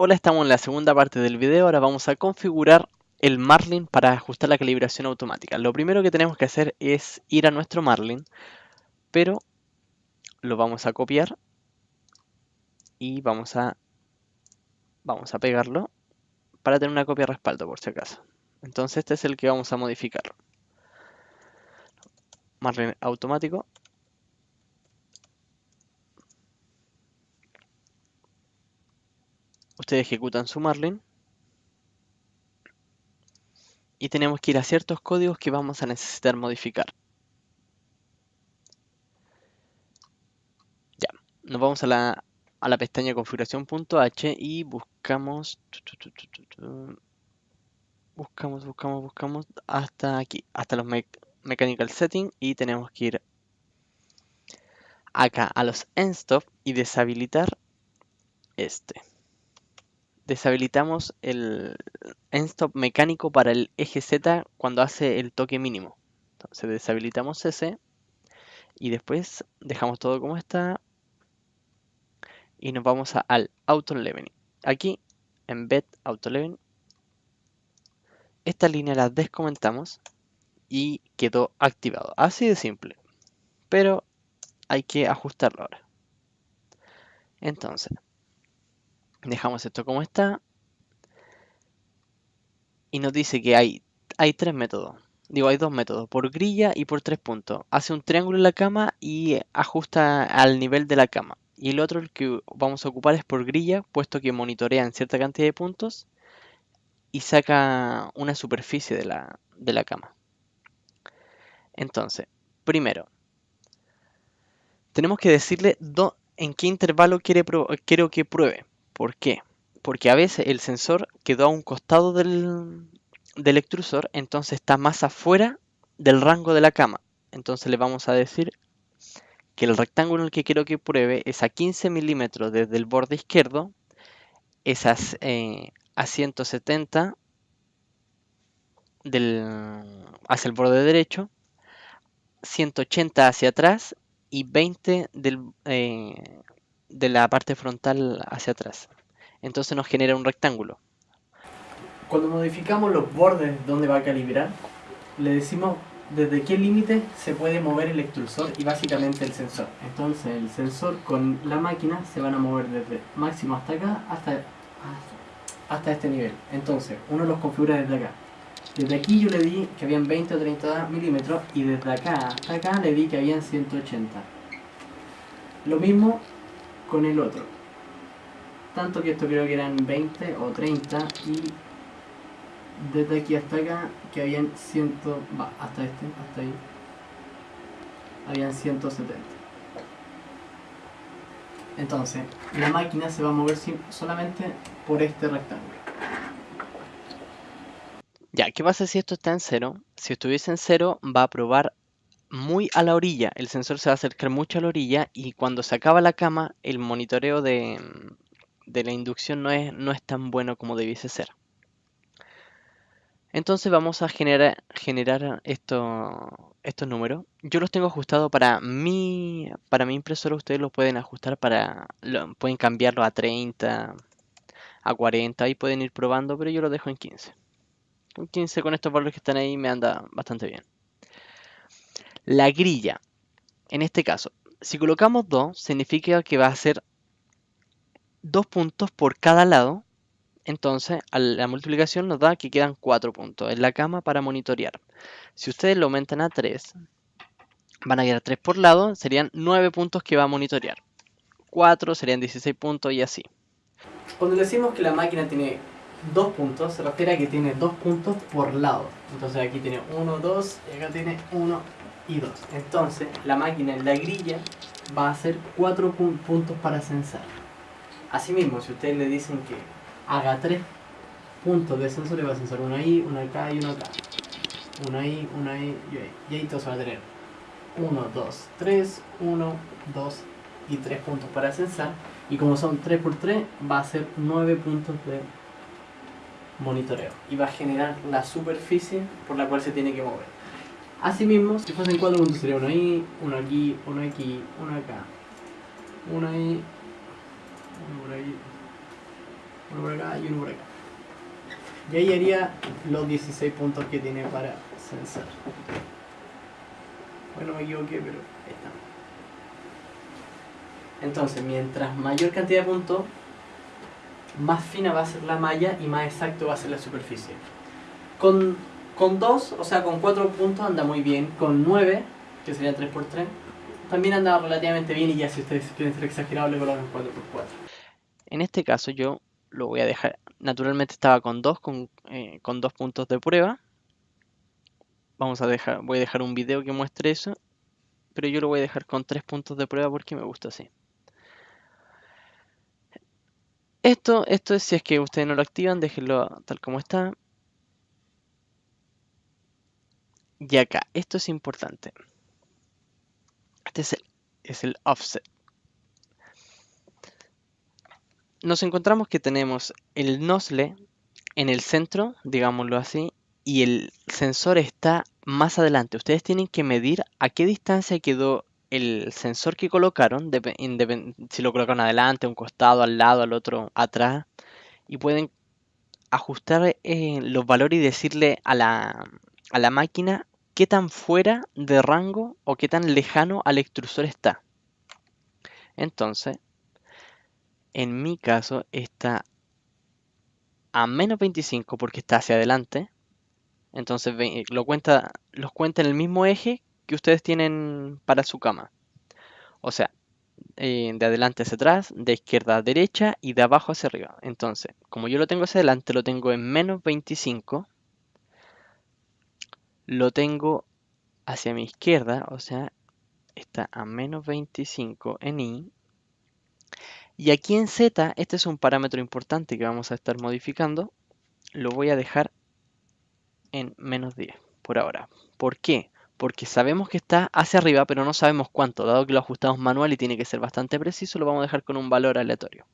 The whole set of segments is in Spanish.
Hola, estamos en la segunda parte del video. Ahora vamos a configurar el Marlin para ajustar la calibración automática. Lo primero que tenemos que hacer es ir a nuestro Marlin, pero lo vamos a copiar y vamos a, vamos a pegarlo para tener una copia de respaldo por si acaso. Entonces este es el que vamos a modificar. Marlin automático ustedes ejecutan su Marlin y tenemos que ir a ciertos códigos que vamos a necesitar modificar. Ya, nos vamos a la, a la pestaña configuración.h y buscamos, buscamos, buscamos, buscamos hasta aquí, hasta los mechanical settings y tenemos que ir acá a los stop y deshabilitar este deshabilitamos el end-stop mecánico para el eje Z cuando hace el toque mínimo. Entonces deshabilitamos ese y después dejamos todo como está y nos vamos al Auto Leveling. Aquí, en Bed Auto Leveling, esta línea la descomentamos y quedó activado. Así de simple. Pero hay que ajustarlo ahora. Entonces, Dejamos esto como está. Y nos dice que hay, hay tres métodos. Digo, hay dos métodos, por grilla y por tres puntos. Hace un triángulo en la cama y ajusta al nivel de la cama. Y el otro el que vamos a ocupar es por grilla, puesto que monitorea en cierta cantidad de puntos y saca una superficie de la, de la cama. Entonces, primero, tenemos que decirle en qué intervalo quiere quiero que pruebe. ¿Por qué? Porque a veces el sensor quedó a un costado del, extrusor, entonces está más afuera del rango de la cama. Entonces le vamos a decir que el rectángulo en el que quiero que pruebe es a 15 milímetros desde el borde izquierdo, es a, eh, a 170 hacia el borde derecho, 180 hacia atrás y 20 del, eh, de la parte frontal hacia atrás. Entonces nos genera un rectángulo. Cuando modificamos los bordes donde va a calibrar, le decimos desde qué límite se puede mover el extrusor y básicamente el sensor. Entonces el sensor con la máquina se van a mover desde máximo hasta acá hasta, hasta este nivel. Entonces uno los configura desde acá. Desde aquí yo le di que habían 20 o 30 milímetros y desde acá hasta acá le di que habían 180. Lo mismo con el otro. Tanto que esto creo que eran 20 o 30 y desde aquí hasta acá que habían 100, va, hasta este, hasta ahí, habían 170. Entonces, la máquina se va a mover solamente por este rectángulo. Ya, ¿qué pasa si esto está en cero? Si estuviese en cero, va a probar muy a la orilla, el sensor se va a acercar mucho a la orilla y cuando se acaba la cama, el monitoreo de, la inducción no es, no es tan bueno como debiese ser. Entonces vamos a generar, generar esto, estos números. Yo los tengo ajustados para mi, para mi impresora, ustedes los pueden ajustar para, pueden cambiarlo a 30, a 40, y pueden ir probando, pero yo lo dejo en 15. Con 15 con estos valores que están ahí me anda bastante bien. La grilla, en este caso, si colocamos 2, significa que va a ser 2 puntos por cada lado. Entonces, la multiplicación nos da que quedan 4 puntos en la cama para monitorear. Si ustedes lo aumentan a 3, van a quedar 3 por lado, serían 9 puntos que va a monitorear. 4 serían 16 puntos y así. Cuando decimos que la máquina tiene 2 puntos, se refiere a que tiene 2 puntos por lado. Entonces aquí tiene 1, 2 y acá tiene 1, y 2. Entonces, la máquina en la grilla va a hacer 4 puntos para censar. Asimismo, si ustedes le dicen que haga 3 puntos de sensor, le va a censar uno ahí, uno acá y uno acá. Uno ahí, uno ahí y ahí. Y ahí todos van a tener 1, 2, 3, 1, 2 y 3 puntos para censar. Y como son 3 por 3, va a ser 9 puntos de monitoreo. Y va a generar la superficie por la cual se tiene que mover. Asimismo, si fuesen cuatro puntos sería uno ahí, uno aquí, uno aquí, uno acá, uno ahí, uno por ahí, Uno por acá y uno por acá. Y ahí haría los 16 puntos que tiene para sensor. Bueno, me equivoqué, pero ahí está. Entonces, mientras mayor cantidad de puntos, más fina va a ser la malla y más exacto va a ser la superficie. Con, con 2, o sea, con 4 puntos anda muy bien. Con 9, que sería 3x3, también anda relativamente bien y ya si ustedes quieren ser exagerados le colocan 4x4. En este caso yo lo voy a dejar, naturalmente estaba con 2 con, eh, con puntos de prueba. Vamos a dejar, voy a dejar un video que muestre eso, pero yo lo voy a dejar con 3 puntos de prueba porque me gusta así. Esto, esto es si es que ustedes no lo activan, déjenlo tal como está. Y acá, esto es importante. Este es el, offset. Nos encontramos que tenemos el nozzle en el centro, digámoslo así, y el sensor está más adelante. Ustedes tienen que medir a qué distancia quedó el sensor que colocaron, si lo colocan adelante, a un costado, al lado, al otro, atrás, y pueden ajustar eh, los valores y decirle a la, a la máquina qué tan fuera de rango o qué tan lejano al extrusor está. Entonces, en mi caso está a menos 25 porque está hacia adelante. Entonces lo cuenta, los cuenta en el mismo eje que ustedes tienen para su cama. O sea, eh, de adelante hacia atrás, de izquierda a derecha y de abajo hacia arriba. Entonces, como yo lo tengo hacia adelante, lo tengo en menos 25. Lo tengo hacia mi izquierda, o sea, está a menos 25 en I. Y aquí en Z, este es un parámetro importante que vamos a estar modificando. Lo voy a dejar en menos 10 por ahora. ¿Por qué? porque sabemos que está hacia arriba, pero no sabemos cuánto. Dado que lo ajustamos manual y tiene que ser bastante preciso, lo vamos a dejar con un valor aleatorio.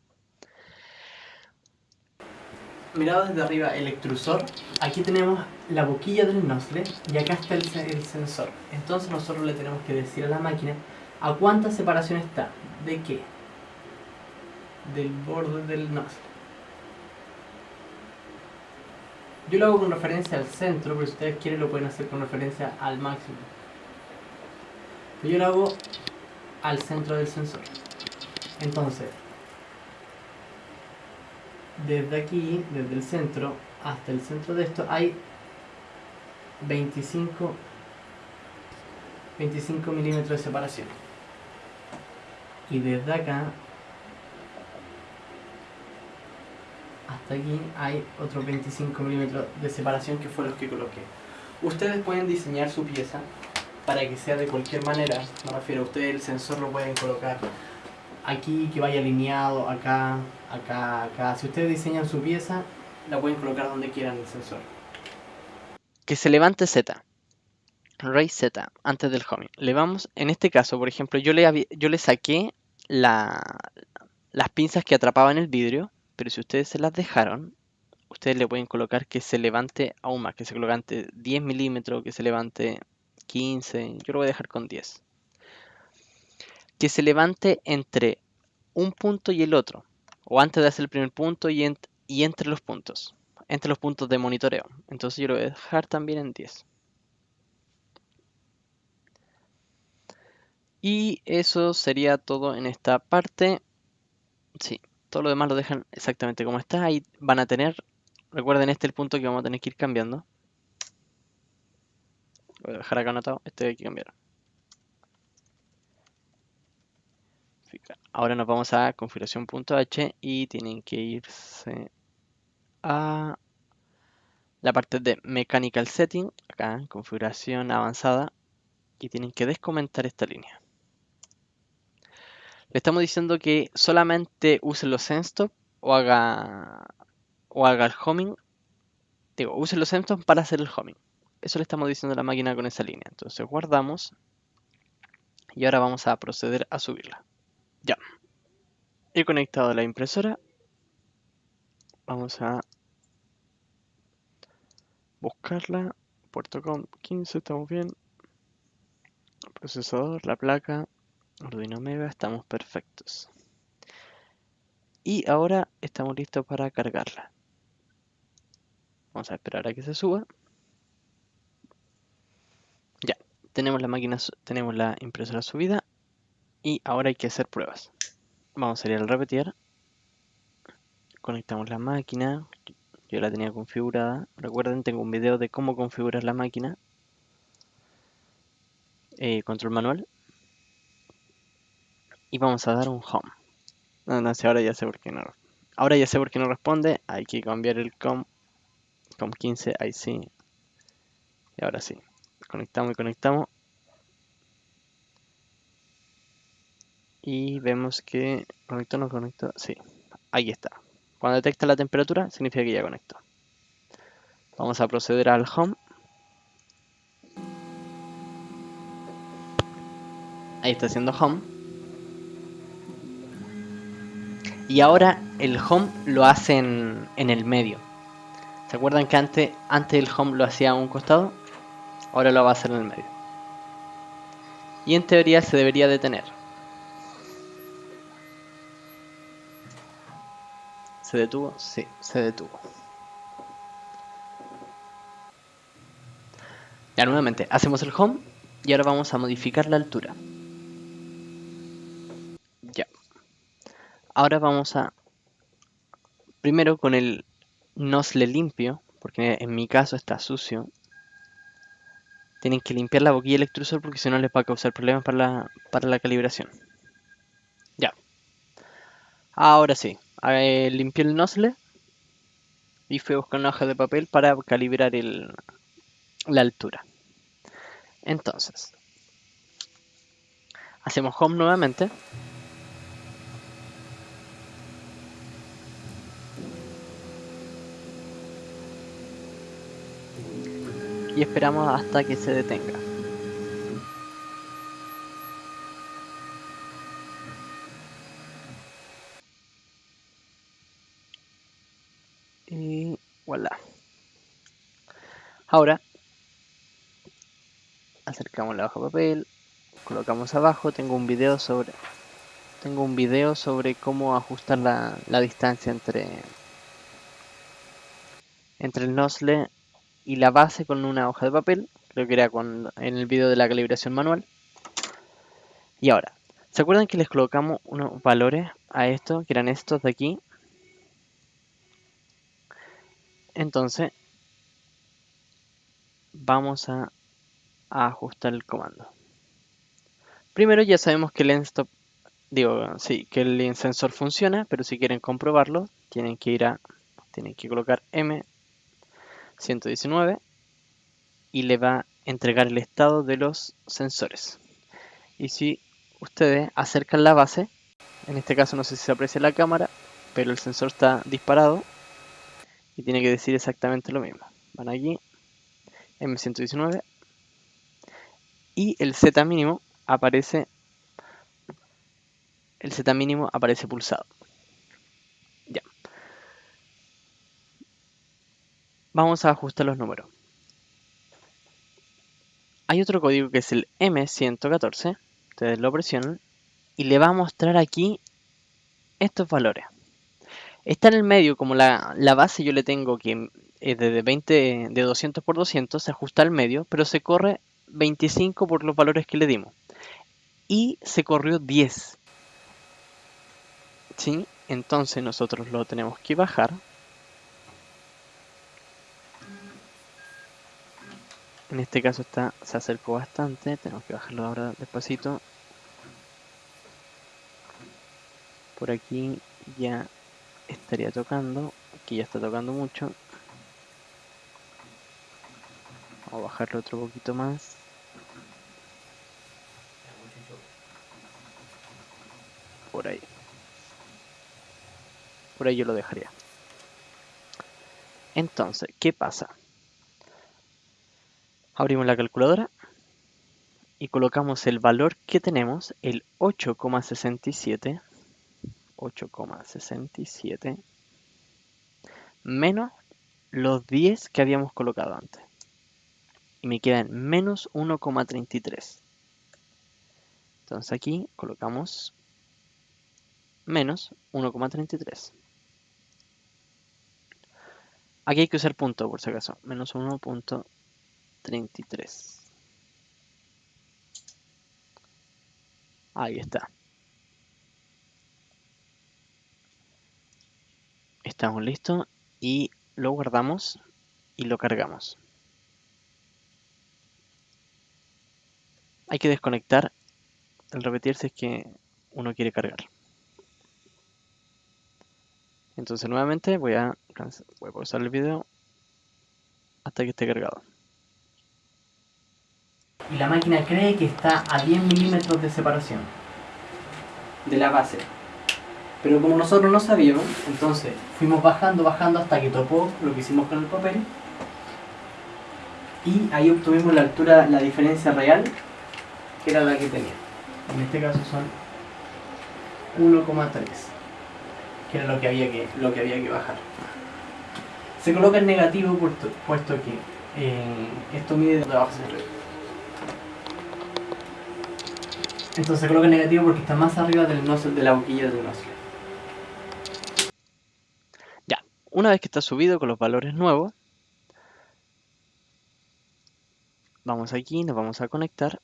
Mirado desde arriba el extrusor, aquí tenemos la boquilla del nozzle y acá está el, sensor. Entonces nosotros le tenemos que decir a la máquina a cuánta separación está. ¿De qué? Del borde del nozzle. Yo lo hago con referencia al centro, pero si ustedes quieren lo pueden hacer con referencia al máximo. Yo lo hago al centro del sensor. Entonces, desde aquí, desde el centro hasta el centro de esto, hay 25, 25 milímetros de separación. Y desde acá hasta aquí hay otros 25 milímetros de separación que fue los que coloqué. Ustedes pueden diseñar su pieza para que sea de cualquier manera, me refiero a ustedes el sensor lo pueden colocar aquí, que vaya alineado, acá, acá, acá. Si ustedes diseñan su pieza, la pueden colocar donde quieran el sensor. Que se levante Z. Raise Z antes del homing. Le vamos, en este caso, por ejemplo, yo le, yo le saqué la, las pinzas que atrapaban el vidrio pero si ustedes se las dejaron, ustedes le pueden colocar que se levante aún más, que se levante 10 milímetros, que se levante 15, yo lo voy a dejar con 10. Que se levante entre un punto y el otro, o antes de hacer el primer punto y, y entre los puntos, entre los puntos de monitoreo. Entonces yo lo voy a dejar también en 10. Y eso sería todo en esta parte. Sí, todo lo demás lo dejan exactamente como está. Ahí van a tener, recuerden este es el punto que vamos a tener que ir cambiando. voy a dejar acá anotado, este hay que cambiar. Ahora nos vamos a configuración.h y tienen que irse a la parte de Mechanical Setting, acá, configuración avanzada, y tienen que descomentar esta línea. Le estamos diciendo que solamente use los senstop o haga o haga el homing. Digo, use los senstop para hacer el homing. Eso le estamos diciendo a la máquina con esa línea. Entonces guardamos. Y ahora vamos a proceder a subirla. Ya. He conectado la impresora. Vamos a buscarla. Puerto com 15, estamos bien. procesador, la placa. Arduino Mega, estamos perfectos. Y ahora estamos listos para cargarla. Vamos a esperar a que se suba. Ya, tenemos la máquina, tenemos la impresora subida y ahora hay que hacer pruebas. Vamos a ir al repetir. Conectamos la máquina. Yo la tenía configurada. Recuerden, tengo un video de cómo configurar la máquina. Eh, control manual. Y vamos a dar un home. No, no sé, ahora ya sé por qué no. Ahora ya sé por qué no responde. Hay que cambiar el com. Com 15, ahí sí. Y ahora sí. Conectamos y conectamos. Y vemos que conectó, no conectó. Sí, ahí está. Cuando detecta la temperatura, significa que ya conectó. Vamos a proceder al home. Ahí está haciendo home. Y ahora el home lo hace en, el medio. ¿Se acuerdan que antes, antes el home lo hacía a un costado? Ahora lo va a hacer en el medio. Y en teoría se debería detener. ¿Se detuvo? Sí, se detuvo. Ya nuevamente, hacemos el home y ahora vamos a modificar la altura. Ya. Ahora vamos a... Primero con el nosle limpio, porque en mi caso está sucio. Tienen que limpiar la boquilla electrosol porque si no les va a causar problemas para la, para la calibración. Ya. Ahora sí. Eh, limpié el nosle y fui a buscar una hoja de papel para calibrar el, la altura. Entonces, hacemos home nuevamente. Y esperamos hasta que se detenga. Y voilà. Ahora acercamos la hoja de papel, colocamos abajo, tengo un video sobre tengo un video sobre cómo ajustar la, distancia entre entre el nosle y la base con una hoja de papel, creo que era en el video de la calibración manual. Y ahora, ¿se acuerdan que les colocamos unos valores a esto, que eran estos de aquí? Entonces, vamos a ajustar el comando. Primero ya sabemos que el digo, sí, que el sensor funciona, pero si quieren comprobarlo, tienen que ir a, tienen que colocar M119 y le va a entregar el estado de los sensores. Y si ustedes acercan la base, en este caso no sé si se aprecia la cámara, pero el sensor está disparado y tiene que decir exactamente lo mismo. Van aquí, M119 y el Z mínimo aparece el Z mínimo aparece pulsado. Ya. Vamos a ajustar los números. Hay otro código que es el M114. Ustedes lo presionan y le va a mostrar aquí estos valores. Está en el medio, como la, la base yo le tengo que es de 20 de 200 por 200, se ajusta al medio, pero se corre 25 por los valores que le dimos. Y se corrió 10. ¿Sí? Entonces nosotros lo tenemos que bajar. En este caso está, se acercó bastante, tenemos que bajarlo ahora despacito. Por aquí ya estaría tocando, aquí ya está tocando mucho. A bajarlo otro poquito más. Por ahí. Por ahí yo lo dejaría. Entonces, ¿qué pasa? Abrimos la calculadora y colocamos el valor que tenemos, el 8,67 8,67 menos los 10 que habíamos colocado antes. Y me quedan menos 1,33. Entonces aquí colocamos menos 1,33. Aquí hay que usar punto por si acaso. Menos 1.33. Ahí está. Estamos listos y lo guardamos y lo cargamos. Hay que desconectar el repetir si es que uno quiere cargar. Entonces nuevamente voy a, voy a pausar el video hasta que esté cargado. Y la máquina cree que está a 10 milímetros de separación de la base. Pero como nosotros no sabíamos, entonces fuimos bajando, bajando hasta que topó lo que hicimos con el papel. Y ahí obtuvimos la altura, la diferencia real, que era la que tenía. En este caso son 1,3 que era lo que había que, lo que, había que bajar. Se coloca el negativo puesto, puesto que eh, esto mide de abajo hacia arriba. Entonces se coloca el negativo porque está más arriba del nozzle, de la boquilla del nozzle. Ya, una vez que está subido con los valores nuevos, vamos aquí, nos vamos a conectar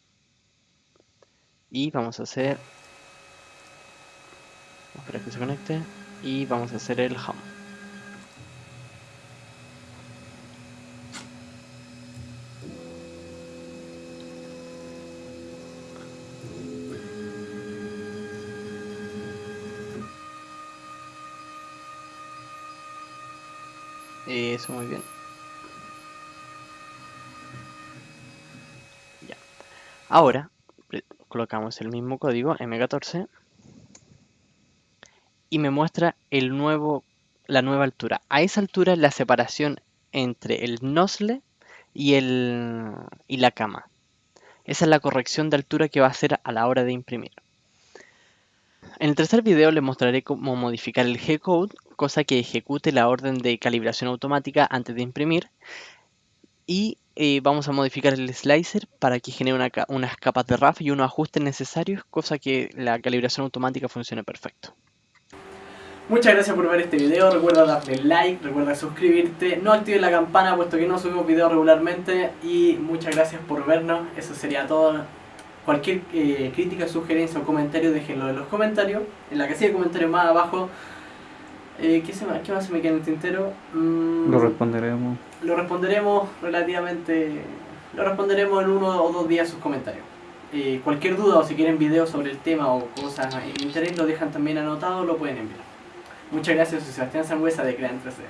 y vamos a hacer... Espera que se conecte y vamos a hacer el home. Eso, muy bien. Ya. Ahora, colocamos el mismo código M14 y me muestra la nueva altura. A esa altura la separación entre el nozzle y, y la cama. Esa es la corrección de altura que va a hacer a la hora de imprimir. En el tercer video les mostraré cómo modificar el G-Code, cosa que ejecute la orden de calibración automática antes de imprimir. Y eh, vamos a modificar el slicer para que genere unas capas de RAF y unos ajustes necesarios, cosa que la calibración automática funcione perfecto. Muchas gracias por ver este video, recuerda darle like, recuerda suscribirte, no actives la campana puesto que no subimos videos regularmente y muchas gracias por vernos, eso sería todo. Cualquier eh, crítica, sugerencia o comentario déjenlo en los comentarios, en la casilla de comentarios más abajo. Eh, ¿qué, se me, ¿Qué más se me queda en el tintero? Mm, lo responderemos. Lo responderemos relativamente... Lo responderemos en uno o dos días sus comentarios. Eh, cualquier duda o si quieren videos sobre el tema o cosas en interés lo dejan también anotado, lo pueden enviar. Muchas gracias, soy Sebastián Sangüesa de Crean 3D.